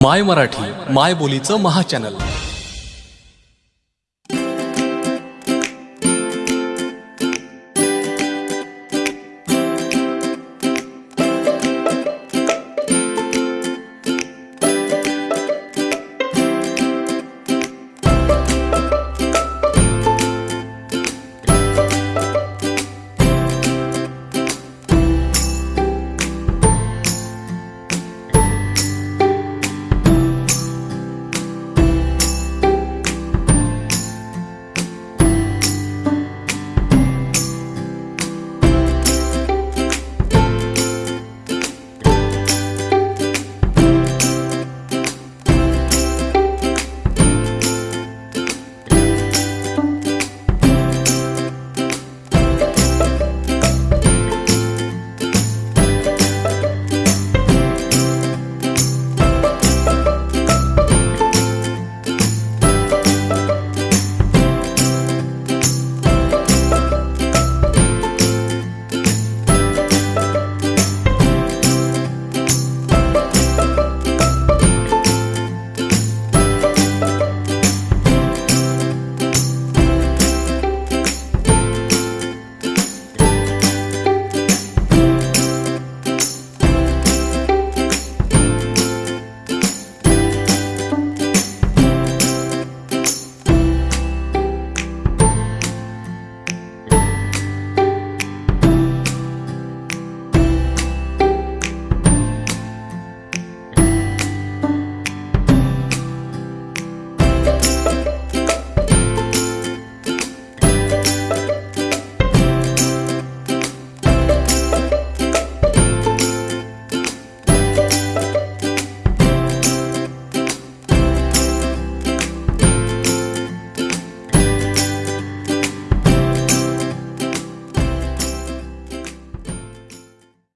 माय मराठी माय बोलीचं महाचॅनल